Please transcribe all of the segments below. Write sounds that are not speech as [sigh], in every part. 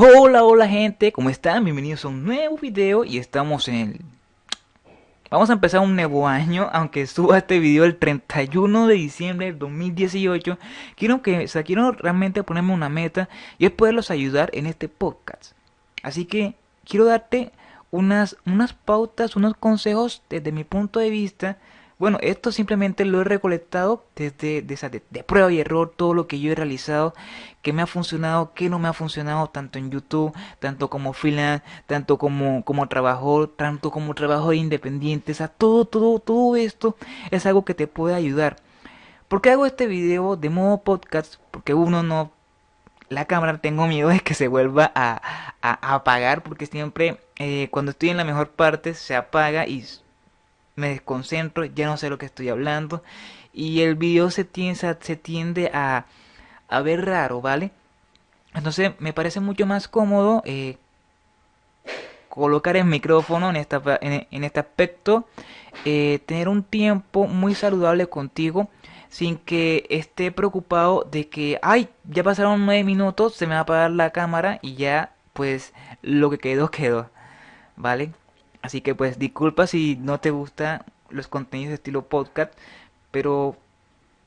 Hola, hola gente, ¿cómo están? Bienvenidos a un nuevo video y estamos en Vamos a empezar un nuevo año, aunque suba este video el 31 de diciembre del 2018 Quiero que, o quiero realmente ponerme una meta y es poderlos ayudar en este podcast Así que quiero darte unas, unas pautas, unos consejos desde mi punto de vista bueno, esto simplemente lo he recolectado desde de, de, prueba y error, todo lo que yo he realizado, que me ha funcionado, que no me ha funcionado, tanto en YouTube, tanto como freelance, tanto como, como trabajo, tanto como trabajo independiente, o sea, todo, todo, todo esto es algo que te puede ayudar. ¿Por qué hago este video de modo podcast? Porque uno no la cámara tengo miedo de que se vuelva a, apagar porque siempre eh, cuando estoy en la mejor parte se apaga y me desconcentro, ya no sé lo que estoy hablando y el video se tiende, se tiende a, a ver raro, ¿vale? Entonces me parece mucho más cómodo eh, colocar el micrófono en, esta, en, este aspecto, eh, tener un tiempo muy saludable contigo sin que esté preocupado de que, ay, ya pasaron nueve minutos, se me va a apagar la cámara y ya, pues, lo que quedó, quedó, ¿vale? Así que pues disculpa si no te gustan los contenidos de estilo podcast, pero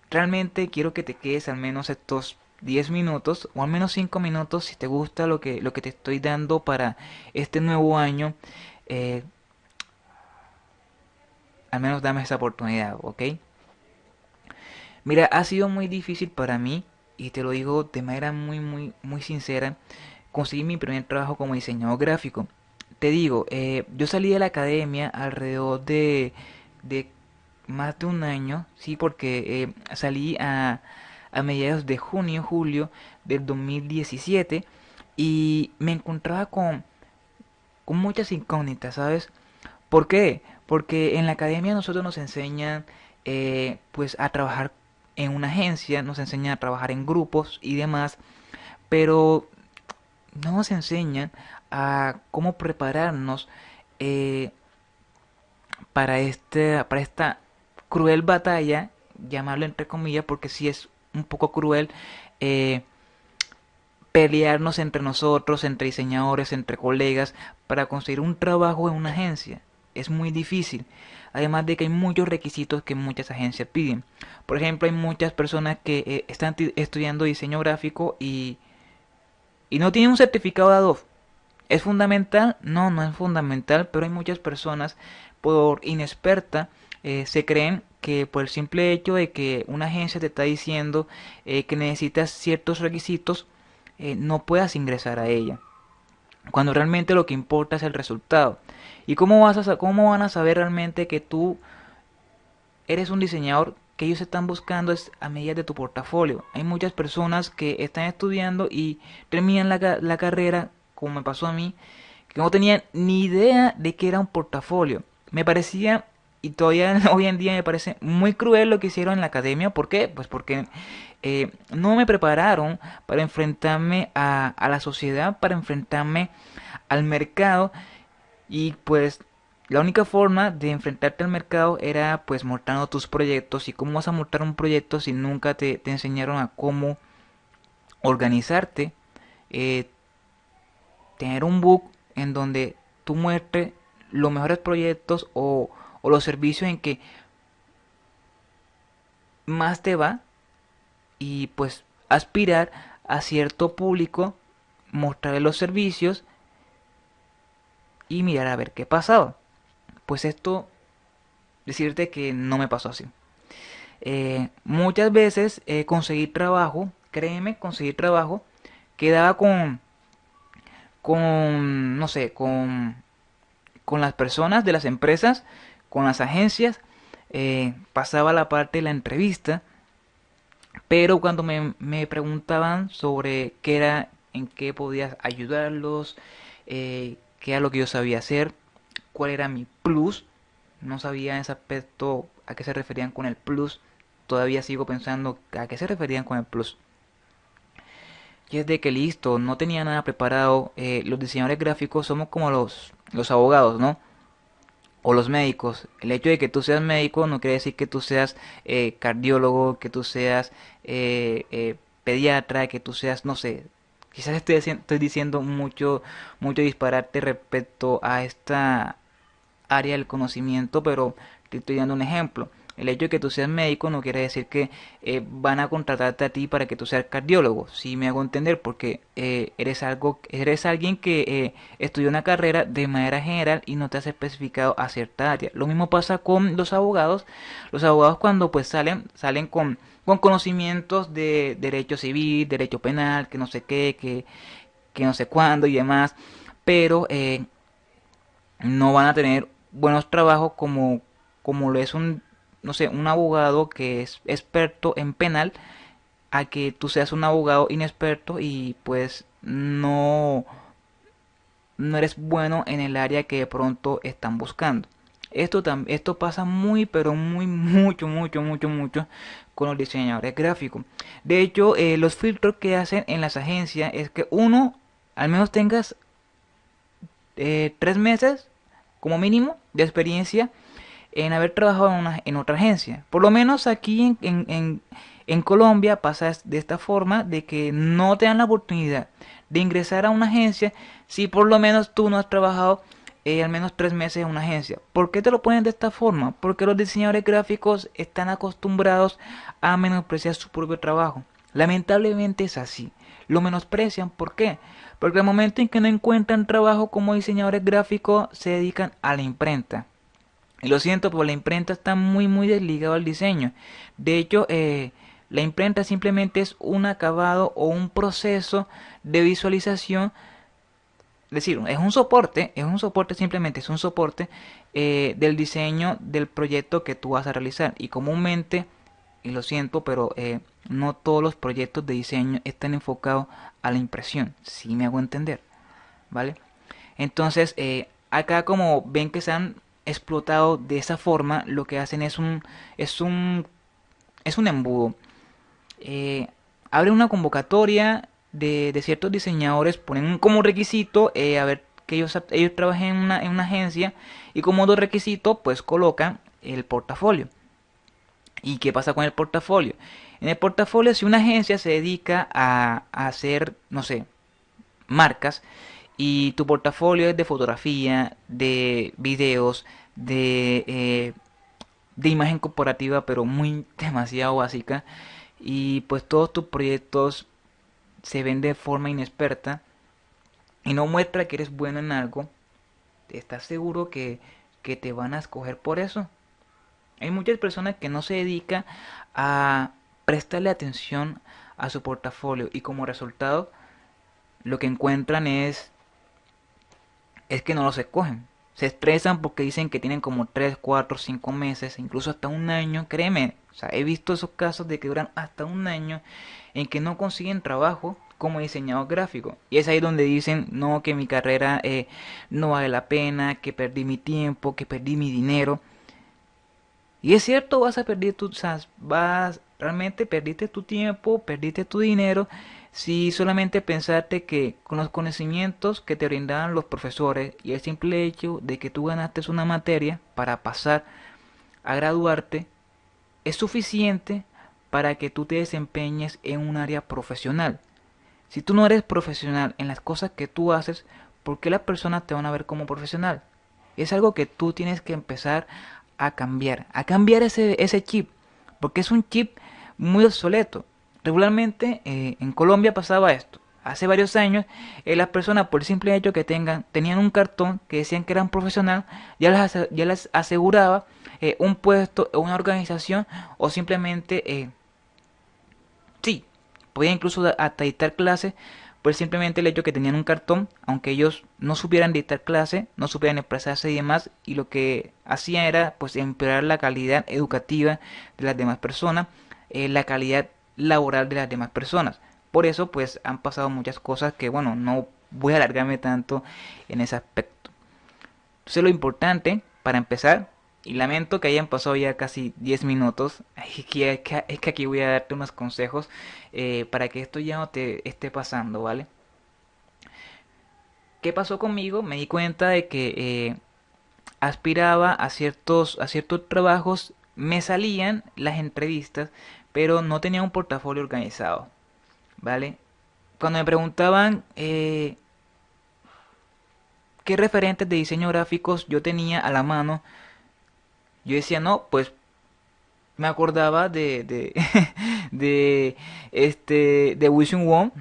realmente quiero que te quedes al menos estos 10 minutos o al menos 5 minutos si te gusta lo que, lo que te estoy dando para este nuevo año. Eh, al menos dame esa oportunidad, ¿ok? Mira, ha sido muy difícil para mí, y te lo digo de manera muy, muy, muy sincera, conseguir mi primer trabajo como diseñador gráfico te digo, eh, yo salí de la academia alrededor de, de más de un año, sí, porque eh, salí a, a mediados de junio, julio del 2017 y me encontraba con, muchas incógnitas, ¿sabes? ¿Por qué? Porque en la academia nosotros nos enseñan eh, pues a trabajar en una agencia, nos enseñan a trabajar en grupos y demás, pero no nos enseñan a cómo prepararnos eh, para, este, para esta cruel batalla, llamarlo entre comillas, porque si es un poco cruel, eh, pelearnos entre nosotros, entre diseñadores, entre colegas, para conseguir un trabajo en una agencia. Es muy difícil. Además de que hay muchos requisitos que muchas agencias piden. Por ejemplo, hay muchas personas que eh, están estudiando diseño gráfico y, y no tienen un certificado de Adobe. ¿Es fundamental? No, no es fundamental, pero hay muchas personas por inexperta eh, se creen que por el simple hecho de que una agencia te está diciendo eh, que necesitas ciertos requisitos, eh, no puedas ingresar a ella. Cuando realmente lo que importa es el resultado. ¿Y cómo, vas a, cómo van a saber realmente que tú eres un diseñador que ellos están buscando es a medida de tu portafolio? Hay muchas personas que están estudiando y terminan la, la carrera como me pasó a mí, que no tenía ni idea de que era un portafolio. Me parecía, y todavía [laughs] hoy en día me parece muy cruel lo que hicieron en la academia. ¿Por qué? Pues porque eh, no me prepararon para enfrentarme a, la sociedad, para enfrentarme al mercado. Y pues la única forma de enfrentarte al mercado era pues mostrando tus proyectos. ¿Y cómo vas a montar un proyecto si nunca te, te enseñaron a cómo organizarte? Eh, tener un book en donde tú muestres los mejores proyectos o, los servicios en que más te va y pues aspirar a cierto público, mostrar los servicios y mirar a ver qué pasaba. Pues esto, decirte que no me pasó así. Eh, muchas veces eh, conseguir trabajo, créeme, conseguir trabajo, quedaba con con, no sé, con, con las personas de las empresas, con las agencias, eh, pasaba la parte de la entrevista, pero cuando me, me, preguntaban sobre qué era, en qué podía ayudarlos, eh, qué era lo que yo sabía hacer, cuál era mi plus, no sabía en ese aspecto a qué se referían con el plus, todavía sigo pensando a qué se referían con el plus. Y es de que listo, no tenía nada preparado. Eh, los diseñadores gráficos somos como los, los abogados, ¿no? O los médicos. El hecho de que tú seas médico no quiere decir que tú seas eh, cardiólogo, que tú seas eh, pediatra, que tú seas, no sé, Quizás estoy, estoy diciendo mucho, mucho disparate respecto a esta área del conocimiento, pero te estoy dando un ejemplo. El hecho de que tú seas médico no quiere decir que eh, van a contratarte a ti para que tú seas cardiólogo. Si me hago entender, porque eh, eres algo, eres alguien que eh, estudió una carrera de manera general y no te has especificado a cierta área. Lo mismo pasa con los abogados. Los abogados cuando pues salen, salen con, con conocimientos de derecho civil, derecho penal, que no sé qué, que, que no sé cuándo y demás. Pero no van a tener buenos trabajos como, como lo es un no sé, un abogado que es experto en penal a que tú seas un abogado inexperto y pues no no eres bueno en el área que de pronto están buscando. Esto, esto pasa muy, pero muy, mucho, mucho, mucho, mucho con los diseñadores gráficos. De hecho, eh, los filtros que hacen en las agencias es que uno, al menos tengas eh, tres meses como mínimo de experiencia en haber trabajado en, en otra agencia. Por lo menos aquí en, en, Colombia pasa de esta forma de que no te dan la oportunidad de ingresar a una agencia si por lo menos tú no has trabajado eh, al menos tres meses en una agencia. ¿Por qué te lo ponen de esta forma? Porque los diseñadores gráficos están acostumbrados a menospreciar su propio trabajo. Lamentablemente es así. Lo menosprecian. ¿Por qué? Porque al momento en que no encuentran trabajo como diseñadores gráficos se dedican a la imprenta. Lo siento, pero la imprenta está muy muy desligado al diseño. De hecho, eh, la imprenta simplemente es un acabado o un proceso de visualización. Es decir, es un soporte, es un soporte simplemente, es un soporte eh, del diseño del proyecto que tú vas a realizar. Y comúnmente, y lo siento, pero eh, no todos los proyectos de diseño están enfocados a la impresión. Si me hago entender, ¿vale? Entonces, acá como ven que se han explotado de esa forma, lo que hacen es un es un es un embudo. Eh, abren una convocatoria de, ciertos diseñadores, ponen como requisito eh, a ver que ellos, ellos trabajen en una, en una agencia y como dos requisitos pues colocan el portafolio. ¿Y qué pasa con el portafolio? En el portafolio si una agencia se dedica a, a hacer, no sé, marcas, y tu portafolio es de fotografía, de videos, de, eh, de imagen corporativa, pero muy [laughs] demasiado básica. Y pues todos tus proyectos se ven de forma inexperta y no muestra que eres bueno en algo. ¿Estás seguro que, que te van a escoger por eso? Hay muchas personas que no se dedican a prestarle atención a su portafolio y como resultado lo que encuentran es es que no los escogen. Se estresan porque dicen que tienen como 3, 4, 5 meses, incluso hasta un año. Créeme, o sea, he visto esos casos de que duran hasta un año en que no consiguen trabajo como diseñador gráfico. Y es ahí donde dicen, no, que mi carrera eh, no vale la pena, que perdí mi tiempo, que perdí mi dinero. Y es cierto, vas a perder tu, vas, realmente perdiste tu tiempo, perdiste tu dinero si solamente pensaste que con los conocimientos que te brindaban los profesores y el simple hecho de que tú ganaste una materia para pasar a graduarte es suficiente para que tú te desempeñes en un área profesional. Si tú no eres profesional en las cosas que tú haces, ¿por qué las personas te van a ver como profesional? Es algo que tú tienes que empezar a cambiar, a cambiar ese, ese chip, porque es un chip muy obsoleto. Regularmente eh, en Colombia pasaba esto. Hace varios años eh, las personas por el simple hecho que tengan tenían un cartón que decían que eran profesional ya les, ya les aseguraba eh, un puesto en una organización o simplemente sí podían incluso hasta dictar clases por simplemente el hecho que tenían un cartón aunque ellos no supieran dictar clase no supieran expresarse y demás y lo que hacían era pues empeorar la calidad educativa de las demás personas la calidad laboral de las demás personas. Por eso pues han pasado muchas cosas que bueno, no voy a alargarme tanto en ese aspecto. Entonces lo importante para empezar, y lamento que hayan pasado ya casi 10 minutos, [laughs] es que, es que aquí voy a darte unos consejos eh, para que esto ya no te esté pasando, ¿vale? ¿Qué pasó conmigo? Me di cuenta de que eh, aspiraba a ciertos, a ciertos trabajos, me salían las entrevistas, pero no tenía un portafolio organizado, ¿vale? cuando me preguntaban eh, qué referentes de diseño gráficos yo tenía a la mano, yo decía, no, pues me acordaba de, de, [laughs] este, de Wilson Wong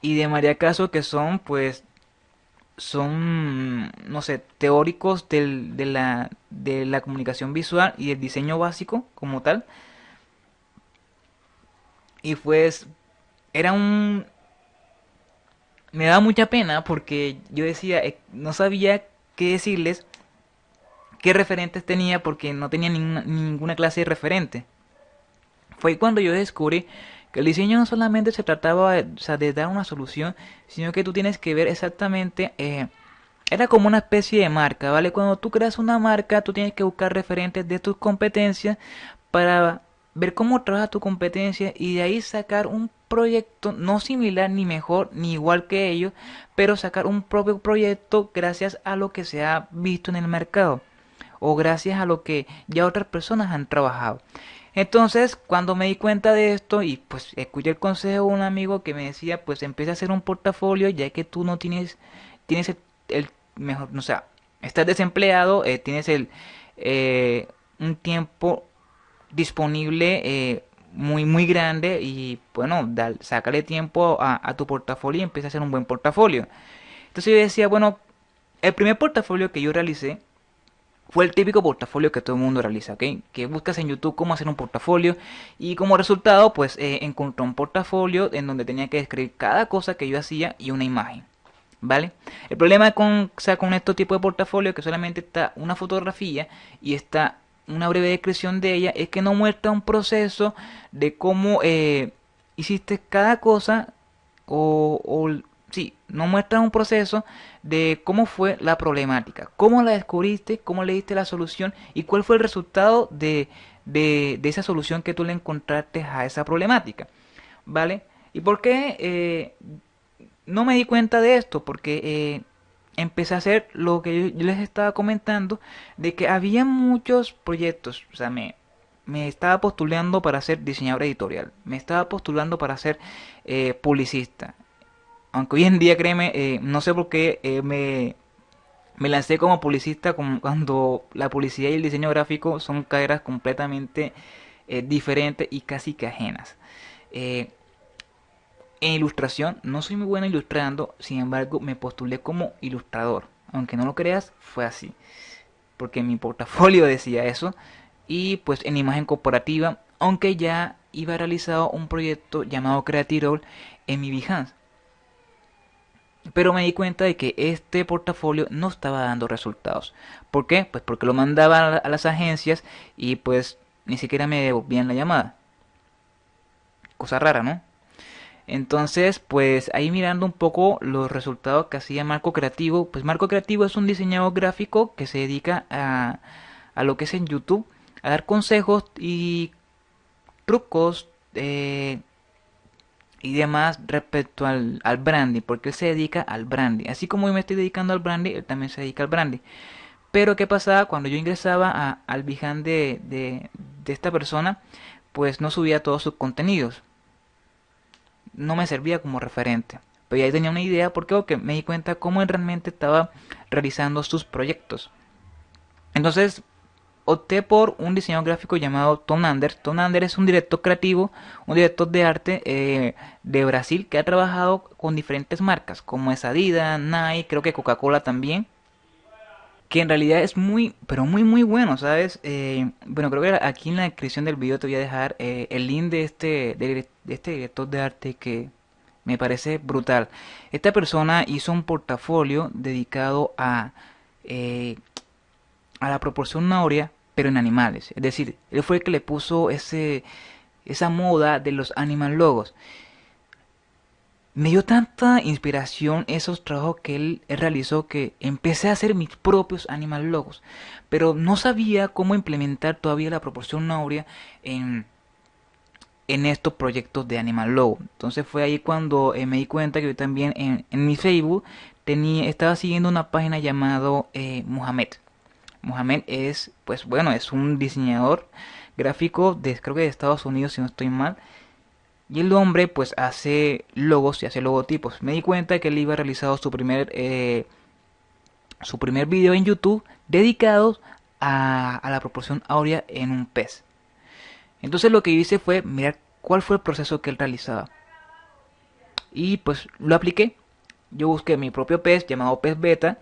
y de María Caso, que son, pues, son, no sé, teóricos del, de, la, de la comunicación visual y el diseño básico como tal. Y pues, era un... Me daba mucha pena porque yo decía, eh, no sabía qué decirles qué referentes tenía porque no tenía ninguna, clase de referente. Fue cuando yo descubrí que el diseño no solamente se trataba de, dar una solución, sino que tú tienes que ver exactamente... Eh, era como una especie de marca, ¿vale? Cuando tú creas una marca, tú tienes que buscar referentes de tus competencias para ver cómo trabaja tu competencia y de ahí sacar un proyecto no similar ni mejor ni igual que ellos, pero sacar un propio proyecto gracias a lo que se ha visto en el mercado o gracias a lo que ya otras personas han trabajado. Entonces, cuando me di cuenta de esto y pues escuché el consejo de un amigo que me decía, pues empieza a hacer un portafolio ya que tú no tienes, tienes el, mejor, o sea, estás desempleado, eh, tienes el, eh, un tiempo disponible eh, muy muy grande y bueno, da, sácale tiempo a, tu portafolio y empieza a hacer un buen portafolio. Entonces yo decía, bueno, el primer portafolio que yo realicé fue el típico portafolio que todo el mundo realiza, ¿ok? Que buscas en YouTube cómo hacer un portafolio y como resultado pues eh, encontré un portafolio en donde tenía que describir cada cosa que yo hacía y una imagen, ¿vale? El problema con, o sea, con estos tipos de portafolio que solamente está una fotografía y está una breve descripción de ella es que no muestra un proceso de cómo eh, hiciste cada cosa o, o sí, no muestra un proceso de cómo fue la problemática, cómo la descubriste, cómo le diste la solución y cuál fue el resultado de, de, esa solución que tú le encontraste a esa problemática. ¿Vale? ¿Y por qué eh, no me di cuenta de esto? Porque eh, empecé a hacer lo que yo, les estaba comentando, de que había muchos proyectos, o sea, me, me estaba postulando para ser diseñador editorial, me estaba postulando para ser eh, publicista, aunque hoy en día, créeme, eh, no sé por qué eh, me, me lancé como publicista cuando la publicidad y el diseño gráfico son carreras completamente diferentes y casi que ajenas. En ilustración no soy muy bueno ilustrando, sin embargo me postulé como ilustrador. Aunque no lo creas, fue así. Porque mi portafolio [laughs] decía eso. Y pues en imagen corporativa, aunque ya iba realizado un proyecto llamado Creative en mi Behance. Pero me di cuenta de que este portafolio no estaba dando resultados. ¿Por qué? Pues porque lo mandaba a las agencias y pues ni siquiera me devolvían la llamada. Cosa rara, ¿no? Entonces, pues ahí mirando un poco los resultados que hacía Marco Creativo. Pues Marco Creativo es un diseñador gráfico que se dedica a, a lo que es en YouTube, a dar consejos y trucos eh, y demás respecto al, al branding, porque él se dedica al branding. Así como yo me estoy dedicando al branding, él también se dedica al branding. Pero ¿qué pasaba cuando yo ingresaba al Behance de, de, de, esta persona? Pues no subía todos sus contenidos. No me servía como referente. Pero ya tenía una idea porque me di cuenta cómo él realmente estaba realizando sus proyectos. Entonces opté por un diseñador gráfico llamado Tom Ander. Tom es un director creativo, un director de arte eh, de Brasil que ha trabajado con diferentes marcas como es Adidas, Nike, creo que Coca-Cola también. Que en realidad es muy, pero muy muy bueno, ¿sabes? Eh, bueno, creo que aquí en la descripción del video te voy a dejar eh, el link de este, de, este director de arte que me parece brutal. Esta persona hizo un portafolio dedicado a, a la proporción áurea pero en animales. Es decir, él fue el que le puso ese, esa moda de los animal logos. Me dio tanta inspiración esos trabajos que él, realizó que empecé a hacer mis propios animal logos. Pero no sabía cómo implementar todavía la proporción áurea en, en estos proyectos de animal logo. Entonces fue ahí cuando eh, me di cuenta que yo también en, mi Facebook tenía, estaba siguiendo una página llamado eh, Mohamed. Mohamed es, pues bueno, es un diseñador gráfico de, creo que de Estados Unidos, si no estoy mal. Y el hombre pues hace logos y hace logotipos. Me di cuenta que él iba realizado su primer, eh, su primer video en YouTube dedicado a, la proporción áurea en un pez. Entonces lo que hice fue mirar cuál fue el proceso que él realizaba. Y pues lo apliqué. Yo busqué mi propio pez llamado pez beta.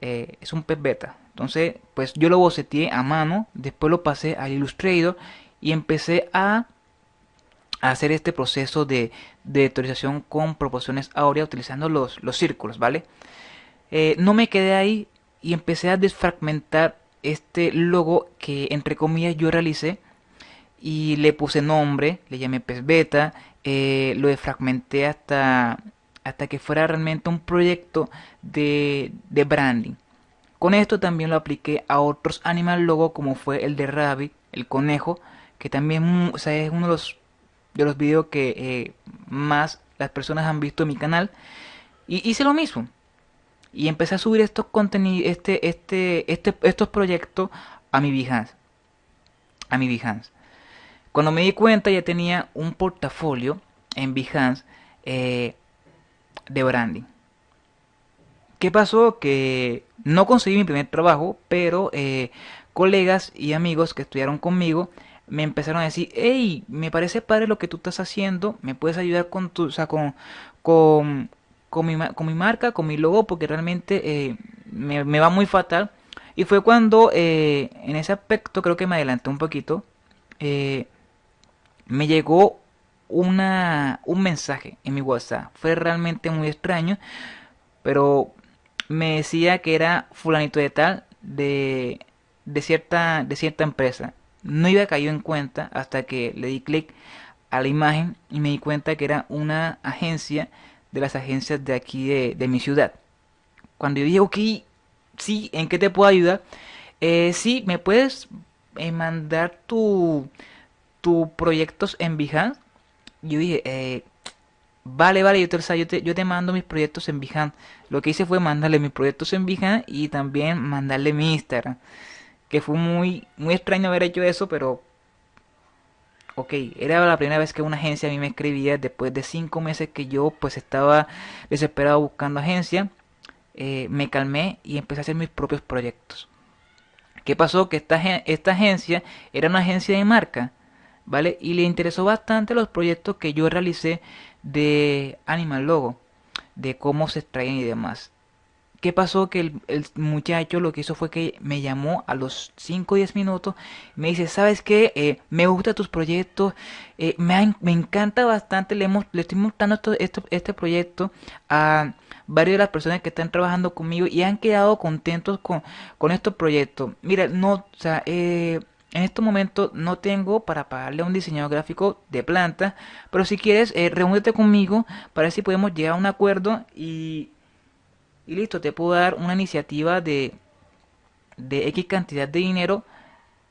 Eh, es un pez beta. Entonces pues yo lo boceteé a mano. Después lo pasé al Illustrator. Y empecé a hacer este proceso de, de vectorización con proporciones áureas utilizando los, los círculos, ¿vale? Eh, no me quedé ahí y empecé a desfragmentar este logo que entre comillas yo realicé y le puse nombre, le llamé pez beta, eh, lo desfragmenté hasta, hasta que fuera realmente un proyecto de, de, branding. Con esto también lo apliqué a otros animal logo como fue el de Rabbit, el conejo, que también es uno de los, de los videos que eh, más las personas han visto en mi canal. Y hice lo mismo. Y empecé a subir estos contenidos, este, este, este, estos proyectos a mi Behance. A mi Behance. Cuando me di cuenta ya tenía un portafolio en Behance eh, de branding. ¿Qué pasó? Que no conseguí mi primer trabajo, pero eh, colegas y amigos que estudiaron conmigo me empezaron a decir, hey, me parece padre lo que tú estás haciendo, me puedes ayudar con tu, o sea, con, con, con, mi, con mi marca, con mi logo, porque realmente eh, me, va muy fatal. Y fue cuando eh, en ese aspecto creo que me adelanté un poquito. Eh, me llegó una, un mensaje en mi WhatsApp. Fue realmente muy extraño, pero me decía que era fulanito de tal de, de, cierta, de cierta empresa. No iba caído en cuenta hasta que le di clic a la imagen y me di cuenta que era una agencia de las agencias de aquí de, de mi ciudad. Cuando yo dije, ok, sí, ¿en qué te puedo ayudar? Eh, sí, me puedes eh, mandar tu, tus proyectos en Behance. Yo dije, eh, vale, vale, yo te, yo, te, yo te mando mis proyectos en Behance. Lo que hice fue mandarle mis proyectos en Behance y también mandarle mi Instagram. Que fue muy, muy extraño haber hecho eso, pero... Ok, era la primera vez que una agencia a mí me escribía después de cinco meses que yo pues estaba desesperado buscando agencia. Eh, me calmé y empecé a hacer mis propios proyectos. ¿Qué pasó? Que esta, esta agencia era una agencia de marca ¿vale? Y le interesó bastante los proyectos que yo realicé de Animal Logo, de cómo se extraen y demás. ¿Qué pasó? Que el, muchacho lo que hizo fue que me llamó a los 5 o 10 minutos. Me dice, ¿sabes qué? Eh, me gustan tus proyectos. Eh, me, me, encanta bastante. Le, hemos, le estoy mostrando este proyecto a varias de las personas que están trabajando conmigo y han quedado contentos con, con estos proyectos. Mira, no, o sea, eh, en este momento no tengo para pagarle a un diseñador gráfico de planta, pero si quieres, eh, reúnete conmigo para ver si podemos llegar a un acuerdo y, y listo, te puedo dar una iniciativa de, de X cantidad de dinero,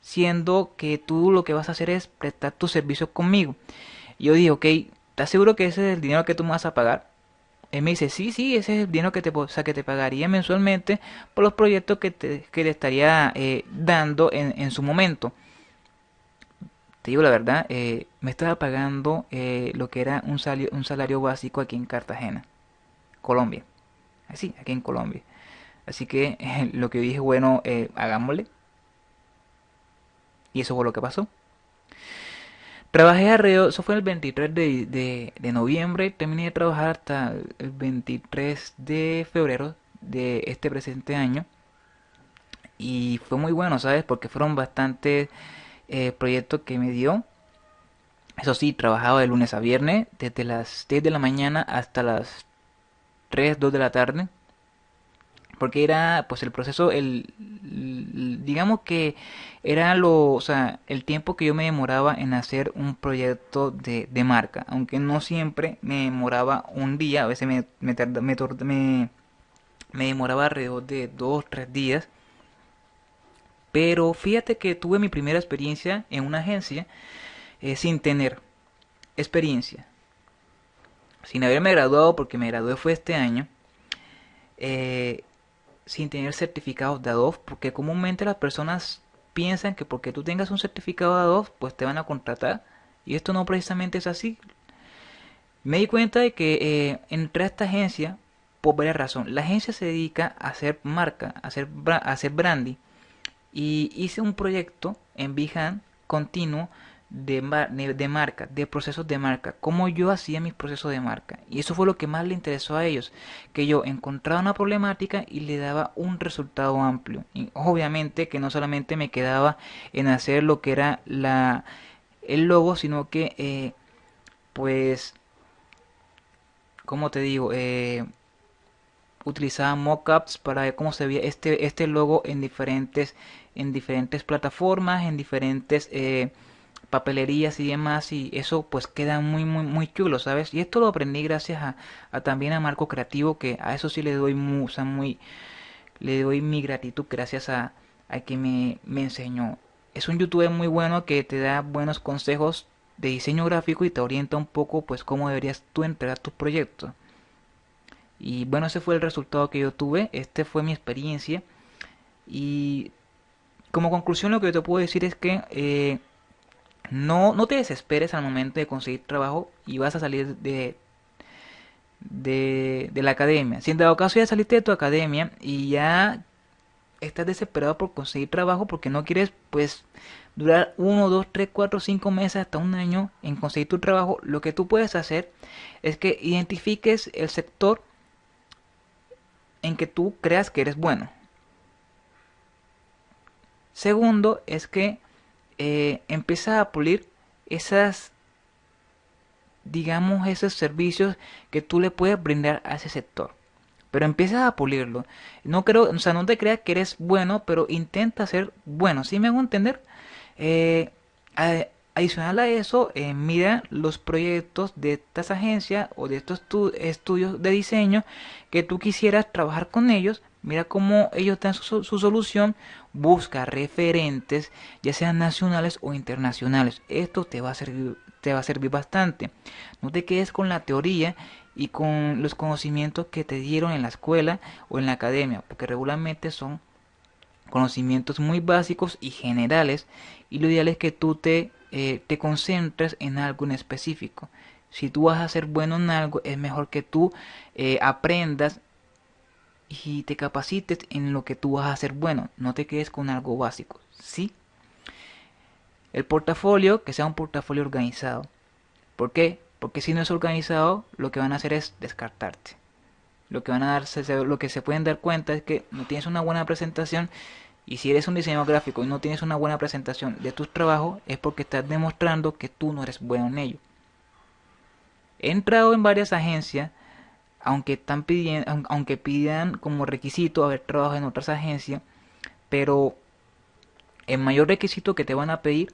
siendo que tú lo que vas a hacer es prestar tus servicios conmigo. yo dije, ok, ¿estás seguro que ese es el dinero que tú me vas a pagar? Él me dice, sí, sí, ese es el dinero que te, o sea, que te pagaría mensualmente por los proyectos que te, que le estaría eh, dando en, en, su momento. Te digo la verdad, eh, me estaba pagando eh, lo que era un salario, un salario básico aquí en Cartagena, Colombia. Así, aquí en Colombia. Así que [laughs] lo que dije, bueno, hagámosle. Y eso fue lo que pasó. Trabajé alrededor, eso fue el 23 de, de, noviembre, terminé de trabajar hasta el 23 de febrero de este presente año. Y fue muy bueno, ¿sabes? Porque fueron bastantes eh, proyectos que me dio. Eso sí, trabajaba de lunes a viernes, desde las 10 de la mañana hasta las 3, 2 de la tarde porque era pues el proceso el, digamos que era lo o sea el tiempo que yo me demoraba en hacer un proyecto de, de marca aunque no siempre me demoraba un día a veces me me, me, me, demoraba alrededor de dos tres días pero fíjate que tuve mi primera experiencia en una agencia eh, sin tener experiencia sin haberme graduado porque me gradué fue este año eh, sin tener certificados de Adobe, porque comúnmente las personas piensan que porque tú tengas un certificado de Adobe, pues te van a contratar. Y esto no precisamente es así. Me di cuenta de que eh, entré a esta agencia por varias razones. La agencia se dedica a hacer marca, a hacer, a hacer branding. Y hice un proyecto en Behance continuo de, de marca, de procesos de marca, cómo yo hacía mis procesos de marca. Y eso fue lo que más le interesó a ellos, que yo encontraba una problemática y le daba un resultado amplio. Y obviamente que no solamente me quedaba en hacer lo que era la, el logo, sino que eh, pues, como te digo, eh, utilizaba mockups para ver cómo se veía este, este logo en diferentes, en diferentes plataformas, en diferentes... Eh, papelerías y demás y eso pues queda muy muy muy chulo sabes y esto lo aprendí gracias a, también a Marco Creativo que a eso sí le doy muy, muy le doy mi gratitud gracias a, a que me, me enseñó. Es un youtuber muy bueno que te da buenos consejos de diseño gráfico y te orienta un poco pues cómo deberías tú entregar tus proyectos. Y bueno ese fue el resultado que yo tuve este fue mi experiencia. Y como conclusión lo que yo te puedo decir es que eh, no, no te desesperes al momento de conseguir trabajo y vas a salir de, de, la academia. Si en dado caso ya saliste de tu academia y ya estás desesperado por conseguir trabajo porque no quieres pues durar 1, 2, 3, 4, 5 meses hasta un año en conseguir tu trabajo, lo que tú puedes hacer es que identifiques el sector en que tú creas que eres bueno. Segundo es que eh, empieza a pulir esas, digamos, esos servicios que tú le puedes brindar a ese sector. Pero empiezas a pulirlo. No creo, o sea, no te creas que eres bueno, pero intenta ser bueno. Si me hago entender? Eh, adicional a eso, eh, mira los proyectos de estas agencias o de estos estudios de diseño que tú quisieras trabajar con ellos Mira cómo ellos dan su, solución. Busca referentes, ya sean nacionales o internacionales. Esto te va a servir, te va a servir bastante. No te quedes con la teoría y con los conocimientos que te dieron en la escuela o en la academia, porque regularmente son conocimientos muy básicos y generales y lo ideal es que tú te, eh, te concentres en algo en específico. Si tú vas a ser bueno en algo, es mejor que tú eh, aprendas y te capacites en lo que tú vas a hacer bueno. No te quedes con algo básico. ¿Sí? El portafolio, que sea un portafolio organizado. ¿Por qué? Porque si no es organizado, lo que van a hacer es descartarte. Lo que van a darse, lo que se pueden dar cuenta es que no tienes una buena presentación. Y si eres un diseñador gráfico y no tienes una buena presentación de tus trabajos, es porque estás demostrando que tú no eres bueno en ello. He entrado en varias agencias aunque están pidiendo, aunque pidan como requisito haber trabajado en otras agencias, pero el mayor requisito que te van a pedir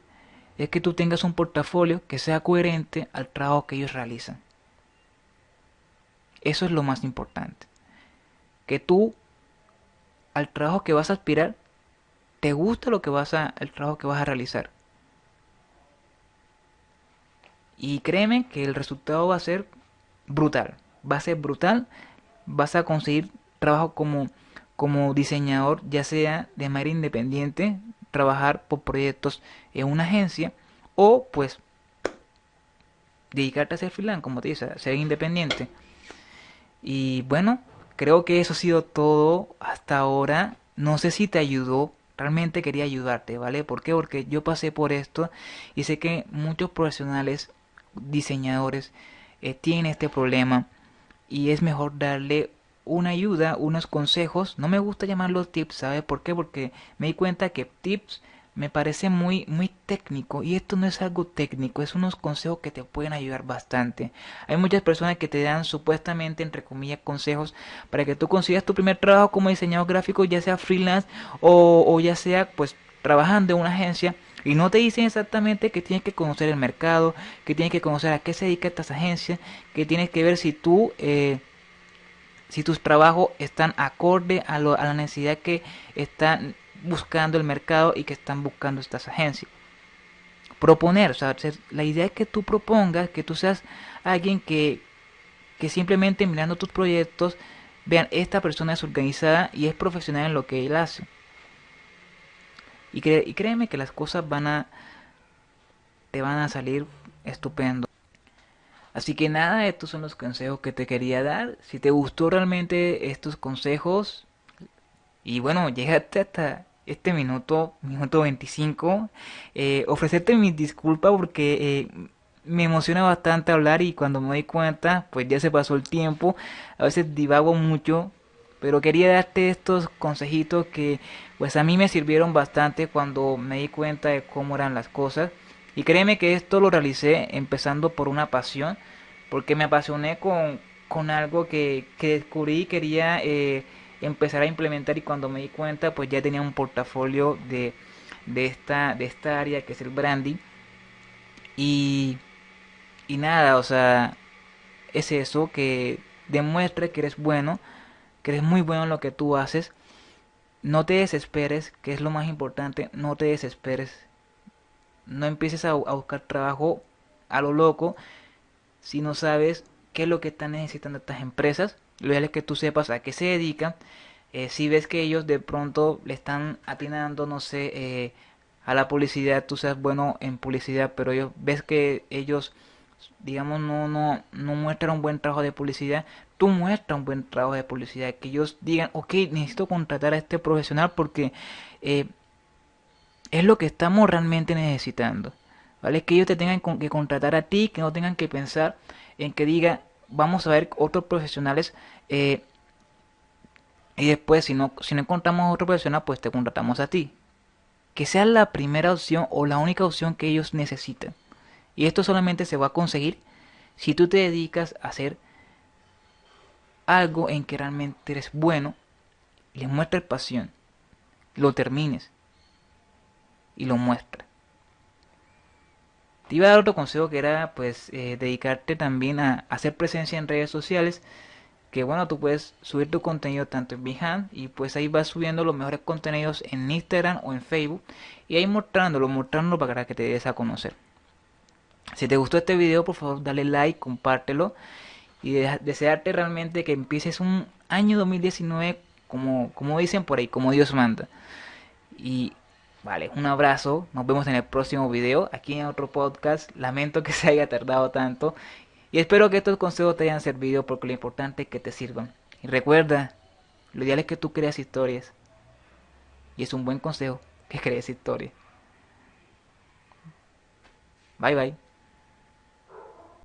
es que tú tengas un portafolio que sea coherente al trabajo que ellos realizan. Eso es lo más importante. Que tú al trabajo que vas a aspirar te gusta lo que vas a el trabajo que vas a realizar. Y créeme que el resultado va a ser brutal va a ser brutal. Vas a conseguir trabajo como, como diseñador, ya sea de manera independiente, trabajar por proyectos en una agencia o pues dedicarte a ser freelance, como te dice, ser independiente. Y bueno, creo que eso ha sido todo hasta ahora. No sé si te ayudó. Realmente quería ayudarte, ¿vale? ¿Por qué? Porque yo pasé por esto y sé que muchos profesionales, diseñadores, eh, tienen este problema y es mejor darle una ayuda, unos consejos. No me gusta llamarlos tips, ¿sabe por qué? Porque me di cuenta que tips me parece muy muy técnico y esto no es algo técnico, es unos consejos que te pueden ayudar bastante. Hay muchas personas que te dan supuestamente entre comillas consejos para que tú consigas tu primer trabajo como diseñador gráfico, ya sea freelance o ya sea pues trabajando en una agencia y no te dicen exactamente que tienes que conocer el mercado, que tienes que conocer a qué se dedica estas agencias, que tienes que ver si tú, eh, si tus trabajos están acorde a, la necesidad que están buscando el mercado y que están buscando estas agencias. Proponer, o sea, la idea es que tú propongas, que tú seas alguien que, que simplemente mirando tus proyectos, vean, esta persona es organizada y es profesional en lo que él hace. Y, créeme que las cosas van a te van a salir estupendo. Así que nada, estos son los consejos que te quería dar. Si te gustó realmente estos consejos, y bueno, llegaste hasta este minuto, minuto 25, eh, ofrecerte mis disculpas porque eh, me emociona bastante hablar y cuando me doy cuenta, pues ya se pasó el tiempo. A veces divago mucho, pero quería darte estos consejitos que pues a mí me sirvieron bastante cuando me di cuenta de cómo eran las cosas. Y créeme que esto lo realicé empezando por una pasión, porque me apasioné con, con algo que, que descubrí y quería eh, empezar a implementar y cuando me di cuenta pues ya tenía un portafolio de, de, esta, de esta área que es el branding. Y, y nada, o sea, es eso que demuestre que eres bueno, que eres muy bueno en lo que tú haces. No te desesperes, que es lo más importante, no te desesperes no empieces a, buscar trabajo a lo loco si no sabes qué es lo que están necesitando estas empresas. Lo ideal es que tú sepas a qué se dedican. Eh, si ves que ellos de pronto le están atinando, no sé, eh, a la publicidad, tú seas bueno en publicidad, pero ellos ves que ellos, digamos, no, no, no muestran un buen trabajo de publicidad, tú un buen trabajo de publicidad, que ellos digan, ok, necesito contratar a este profesional porque eh, es lo que estamos realmente necesitando. ¿Vale? Que ellos te tengan que contratar a ti, que no tengan que pensar en que diga, vamos a ver otros profesionales eh, y después si no, si no encontramos otro profesional, pues te contratamos a ti. Que sea la primera opción o la única opción que ellos necesitan. Y esto solamente se va a conseguir si tú te dedicas a hacer algo en que realmente eres bueno, les muestres pasión, lo termines y lo muestra. Te iba a dar otro consejo que era pues eh, dedicarte también a hacer presencia en redes sociales. Que bueno, tú puedes subir tu contenido tanto en Behance y pues ahí vas subiendo los mejores contenidos en Instagram o en Facebook y ahí mostrándolo, mostrándolo para que te des a conocer. Si te gustó este video, por favor dale like, compártelo y desearte realmente que empieces un año 2019 como, como dicen por ahí, como Dios manda. Y Vale, un abrazo, nos vemos en el próximo video, aquí en otro podcast. Lamento que se haya tardado tanto y espero que estos consejos te hayan servido porque lo importante es que te sirvan. Y recuerda, lo ideal es que tú creas historias. Y es un buen consejo que crees historias. Bye bye.